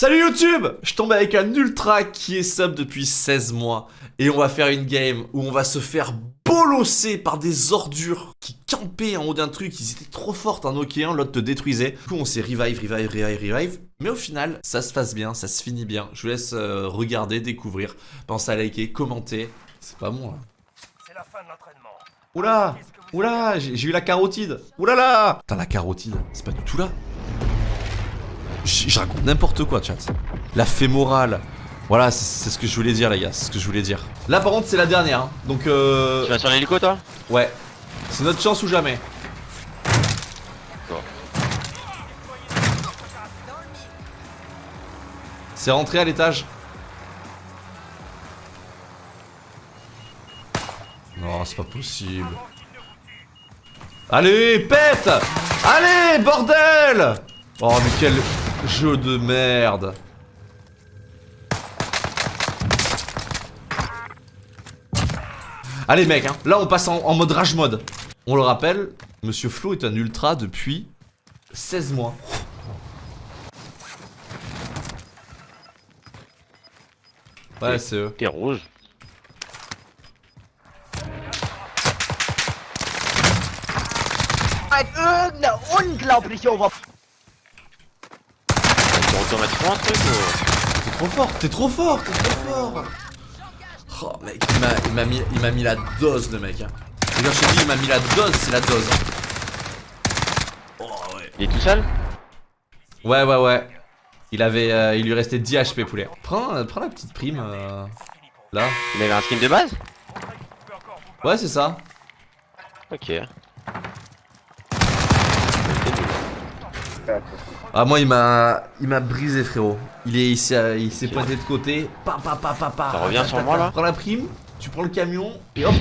Salut YouTube Je tombe avec un ultra qui est sub depuis 16 mois et on va faire une game où on va se faire bolosser par des ordures qui campaient en haut d'un truc, ils étaient trop fortes, un Nokia, l'autre te détruisait. Du coup on s'est revive, revive, revive, revive, mais au final ça se passe bien, ça se finit bien. Je vous laisse euh, regarder, découvrir, pensez à liker, commenter, c'est pas moi. C'est la fin de l'entraînement. Oula Oula J'ai eu la carotide Oulala Putain la carotide, c'est pas du tout là je raconte n'importe quoi, chat. La fémorale. Voilà, c'est ce que je voulais dire, les gars. C'est ce que je voulais dire. Là, par contre, c'est la dernière. Hein. Donc, euh. Tu vas sur l'hélico, toi? Ouais. C'est notre chance ou jamais. C'est rentré à l'étage. Non, c'est pas possible. Allez, pète Allez, bordel Oh, mais quel... Jeu de merde. Allez mec, hein. là on passe en, mode rage mode. On le rappelle, Monsieur Flo est un ultra depuis 16 mois. Ouais, c'est eux. T'es rouge. Automatiquement un truc T'es trop fort, t'es trop fort, t'es trop fort. Oh mec, il m'a mis, il mis la dose le mec hein. Et quand je te dis il m'a mis la dose, c'est la dose Oh ouais. Il est tout seul? Ouais ouais ouais. Il avait, euh, il lui restait 10 HP poulet. Prends, euh, prends la petite prime euh, Là. Il avait un skin de base? Ouais c'est ça. Ok Ah moi il m'a il m'a brisé frérot. Il est il s'est pointé de côté. Pa pa pa pa pa. Ça revient sur moi là. Prends la prime, tu prends le camion et hop.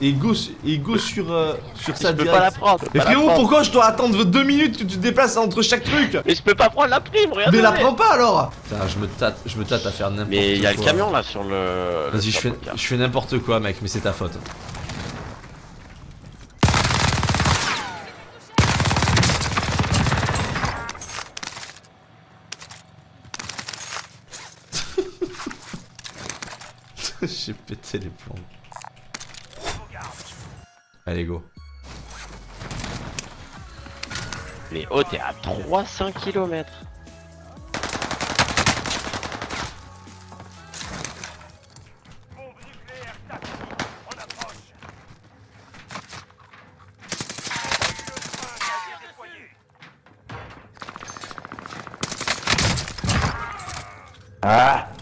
Et go, et go sur, euh, sur sa Je peux pas la prendre. Mais frérot, pourquoi je dois attendre deux minutes que tu te déplaces entre chaque truc Mais je peux pas prendre la prime, regarde. Mais la prends pas alors Putain, je me tâte, je me tâte à faire n'importe quoi. Mais il y a le camion là sur le. Vas-y, je fais, je fais n'importe quoi, mec, mais c'est ta faute. J'ai pété les plombs. Allez, go. Mais oh, t'es à 300 km. Ah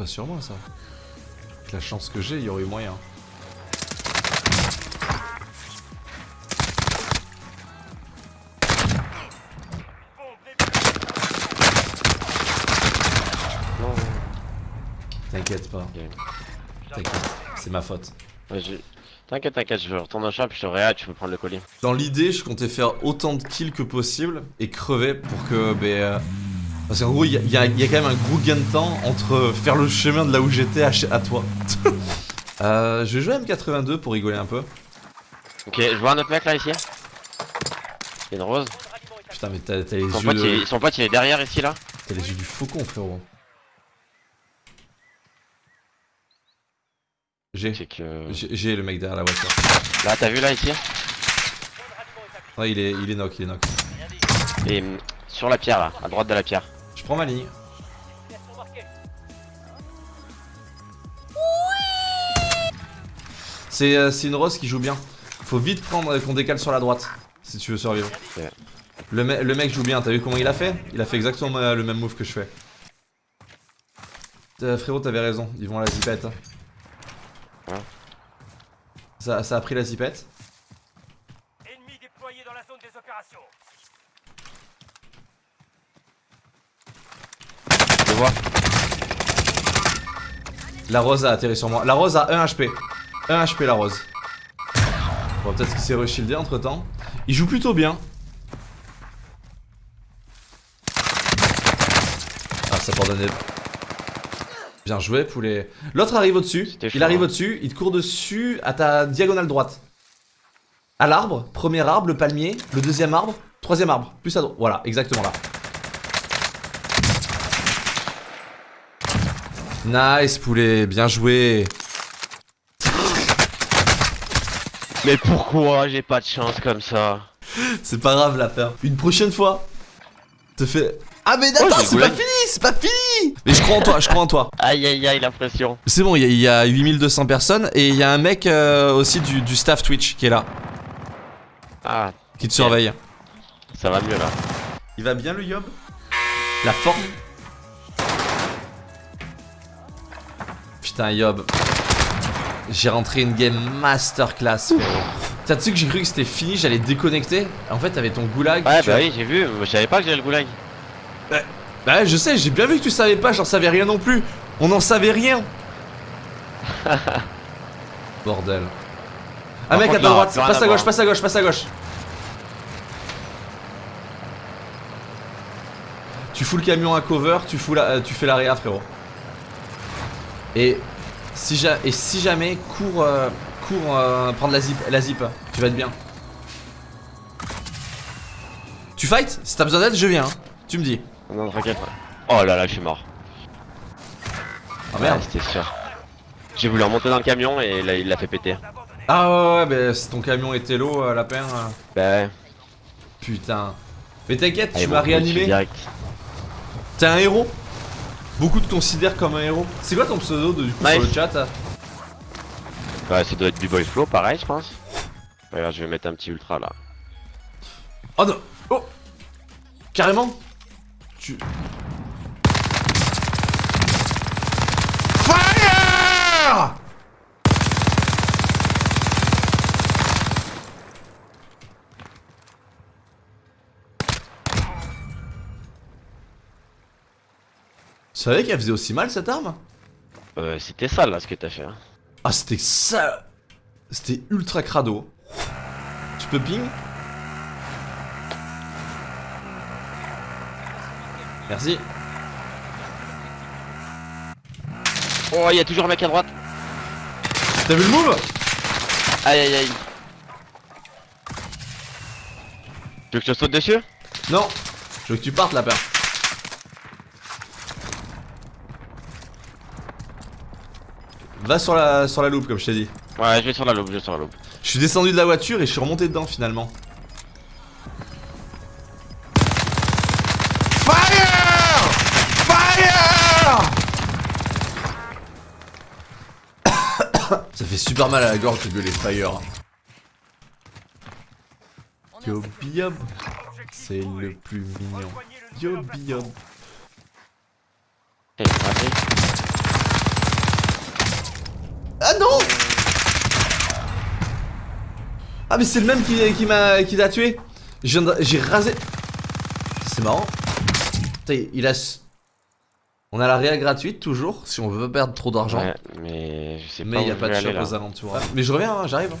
pas sur moi ça. Avec la chance que j'ai, il y aurait eu moyen. T'inquiète pas. T'inquiète, c'est ma faute. T'inquiète, t'inquiète, je retourne au shop, je te réa, tu peux prendre le colis. Dans l'idée, je comptais faire autant de kills que possible et crever pour que euh, parce qu'en gros, il y, a quand même un gros gain de temps entre faire le chemin de là où j'étais à, toi. euh, je vais jouer M82 pour rigoler un peu. Ok, je vois un autre mec là ici. Il y a une rose. Putain, mais t'as les yeux. son pote il est derrière ici là. T'as les yeux du faucon, frérot. J'ai. Que... J'ai le mec derrière la voiture. Là, t'as vu là ici Ouais, il est, il est knock, il est knock. Et sur la pierre là, à droite de la pierre. Je prends ma ligne. Euh, c'est une rose qui joue bien. Faut vite prendre qu'on décale sur la droite si tu veux survivre. Le, le, mec joue bien, t'as vu comment il a fait? Il a fait exactement le même move que je fais. Euh, frérot, t'avais raison, ils vont à la zipette. Ça, ça a pris la zipette. Ennemi déployé dans la zone des opérations. La rose a atterri sur moi. La rose a 1 HP. 1 HP la rose. Bon, peut-être qu'il s'est reshieldé entre temps. Il joue plutôt bien. Ah, ça pardonnait. Bien joué, poulet. L'autre arrive au-dessus. Il arrive hein. au-dessus. Il te court dessus à ta diagonale droite. À l'arbre. Premier arbre, le palmier. Le deuxième arbre. Troisième arbre. Plus à droite. Voilà, exactement là. Nice, poulet. Bien joué. Mais pourquoi j'ai pas de chance comme ça C'est pas grave, la peur. Une prochaine fois. Te fais. Ah, mais Oh, attends, j'ai c'est pas fini, c'est pas fini. Mais je crois en toi, je crois en toi. Aïe aïe aïe la pression. C'est bon, il y, a- il y a 8200 personnes et il y a un mec euh, aussi du, du staff Twitch qui est là, Ah, qui te surveille. ça va mieux là. Il va bien le Yob? La forme? Putain Yob. J'ai rentré une game masterclass frérot. T'as tu que j'ai cru que c'était fini, j'allais déconnecter? En fait t'avais ton goulag. Ouais bah as- oui j'ai vu, je savais pas que j'avais le goulag. Bah ouais, je sais, j'ai bien vu que tu savais pas, j'en savais rien non plus. On n'en savait rien. Bordel. Par mec à ta droite, passe à à gauche, passe à gauche, passe à gauche. Tu fous le camion à cover, tu, fous la, euh, tu fais l'area frérot. Et si, ja- et si jamais, cours, euh, cours euh, prendre la zip, la zip, tu vas être bien. Tu fight Si t'as besoin d'aide, je viens. hein. Tu me dis. Non t'inquiète. Oh là là je suis mort. Ah merde. Ouais, c'était sûr. J'ai voulu remonter dans le camion et là il l'a fait péter. Ah ouais, ouais, bah si ton camion était l'eau, euh, lapin. euh, Bah ouais. Putain. Mais t'inquiète, tu m'as réanimé. T'es un héros. Beaucoup te considèrent comme un héros. C'est quoi ton pseudo de, du coup sur Nice. le chat Ouais ça doit être du boy flow pareil je pense. Regarde je vais mettre un petit ultra là. Oh non Oh Carrément Tu... Fire Tu savais qu'elle faisait aussi mal cette arme? Euh, c'était ça là ce que t'as fait. Hein. Ah c'était ça C'était ultra crado. Tu peux ping? Merci. Oh il y a toujours un mec à droite. T'as vu le move? Aïe aïe aïe. Tu veux que je te saute dessus? Non Je veux que tu partes la peur? Va sur la, sur la loupe comme je t'ai dit. Ouais je vais sur la loupe, je vais sur la loupe. Je suis descendu de la voiture et je suis remonté dedans finalement. Fire Fire Ça fait super mal à la gorge de gueuler fire. Yo Biob, c'est le plus mignon. Yo Biob. Eh, raté. Ah non Ah mais c'est le même qui, qui m'a qui t'a tué J'ai rasé C'est marrant Putain, il a On a la réa gratuite toujours Si on veut pas perdre trop d'argent Ouais, mais je sais pas Mais il a pas de shop aux alentours. Mais je reviens hein, j'arrive hein.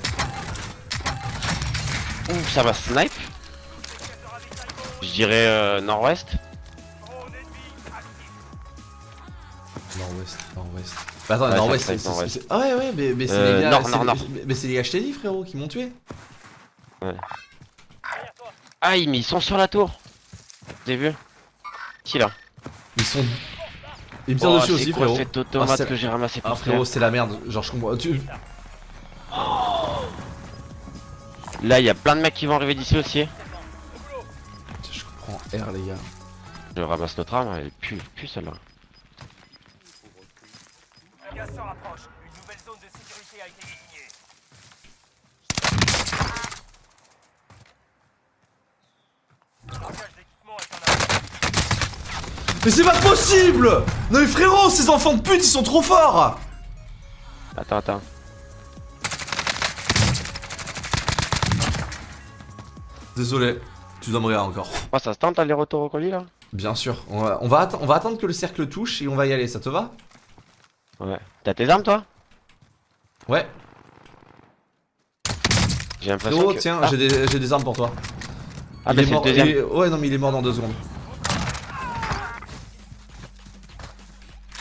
Ouh, ça va snipe. Je dirais euh, nord-ouest. Nord-ouest, nord-ouest Bah attends, Ouais, nord-ouest c'est... Ah ouais ouais mais, mais c'est Euh, les gars... nord, c'est nord, les- nord. mais- Mais c'est les gars je t'ai dit frérot qui m'ont tué Ah, mais ils sont sur la tour. J'ai vu. Qui là? Ils sont... Ils me tirent Oh, dessus aussi quoi frérot cette automate Ah, c'est- que j'ai ramassé Ah frérot c'est la merde Genre je comprends... Tu... Là, il y a plein de mecs qui vont arriver d'ici aussi. Je comprends R les gars Je ramasse notre arme, elle pue, pue celle-là. Un gaz se rapproche. Une nouvelle zone de sécurité a été désignée. Stockage d'équipement est en arrière. Mais c'est pas possible Non mais frérot, ces enfants de pute, ils sont trop forts Attends, attends. Désolé, tu dois me rire encore. Oh, ça se tente aller-retour au colis là? Bien sûr, on va, on, va atte- on va attendre que le cercle touche et on va y aller, ça te va? Ouais. T'as tes armes toi Ouais. J'ai l'impression que... tiens, ah, j'ai des, armes pour toi. ah Il bah est le mort- deuxième. il est- Ouais, non mais il est mort dans deux secondes.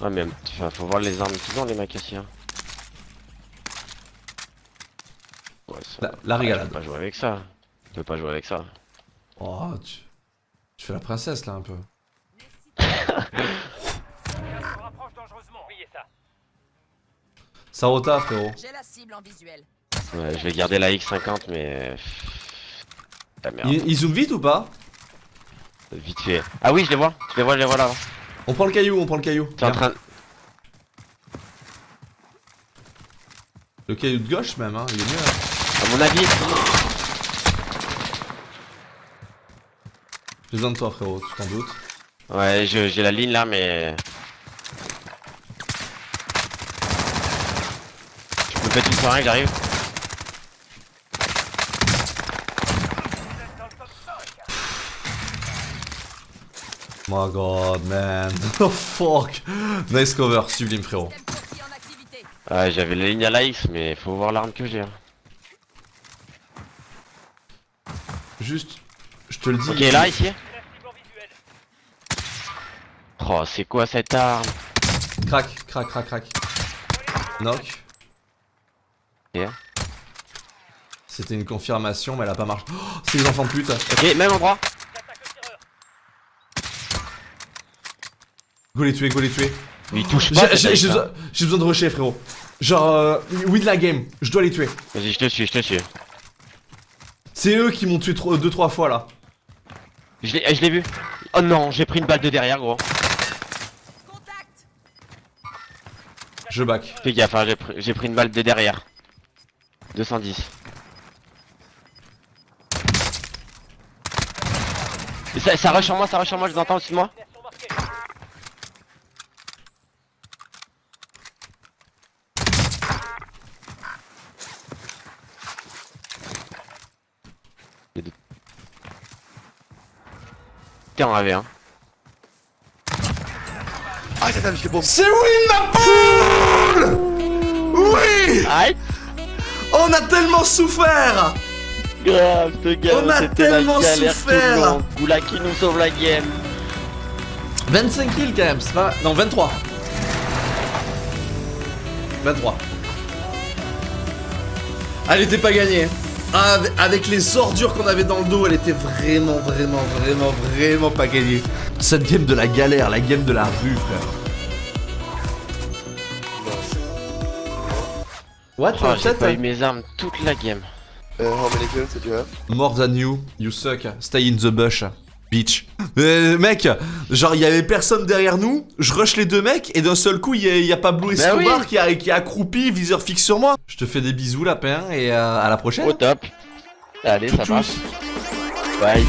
Ouais, mais enfin, faut voir les armes qu'ils ont, les mecs ici. Hein. Ouais, ça... La, la Ah, régalade. Tu peux pas jouer avec ça. Tu peux pas jouer avec ça. Oh, tu... tu fais la princesse là un peu. Sarota, frérot. J'ai la cible en visuel. Ouais, je vais garder la X50, mais. La merde. Il, il zoome vite ou pas? Vite fait. Ah oui, je les vois. Je les vois, je les vois là. On prend le caillou, on prend le caillou. T'es en train. Le caillou de gauche même, hein, il est mieux. hein. À mon avis. J'ai besoin de toi, frérot, tu t'en doutes. Ouais, j'ai la ligne là, mais. Êtes dans le top 5. My god, man. Oh fuck? Nice cover, sublime, frérot. Ouais, j'avais la ligne à la X, mais faut voir l'arme que j'ai. hein. Juste, je te le dis. Ok, là, ici. Oh, c'est quoi cette arme? Crac, crac, crac, crac. Knock. C'était une confirmation, mais elle a pas marché. Oh, c'est les enfants de pute. Ok, même endroit. Go les tuer, go les tuer. Mais il touche J'ai pas. j'ai- j'ai besoin, de rusher, frérot. Genre, euh, win la game. Je dois les tuer. Vas-y, je te suis, je te suis. C'est eux qui m'ont tué 2-3 fois là. Je l'ai je l'ai vu. Oh non, j'ai pris une balle de derrière, gros. Contact. Je back. Fais gaffe, hein, j'ai pris, j'ai pris une balle de derrière. 210. Et ça, ça rush sur moi, ça rush sur moi, je vous entends au-dessus de moi. T'es en AV, hein. C'est win ma poule Oui Aïe On a tellement souffert Grave, ce gars, On a la tellement souffert. Goula qui nous sauve la game. 25 kills quand même, c'est pas... Non, 23. 23. Elle était pas gagnée. Ah, avec- Avec les ordures qu'on avait dans le dos, elle était vraiment, vraiment, vraiment, vraiment pas gagnée. Cette game de la galère, la game de la rue, frère. What, Oh, j'ai pas eu mes armes toute la game. Uh, how many kills did you have? More than you, you suck. Stay in the bush, bitch. Euh, mec, genre il y avait personne derrière nous, je rush les deux mecs et d'un seul coup il y, a- il y a Pablo Bah Escobar oui. qui, a, qui est accroupi, viseur fixe sur moi. Je te fais des bisous lapin et euh, à la prochaine. Au top. Allez, ça marche. Bye.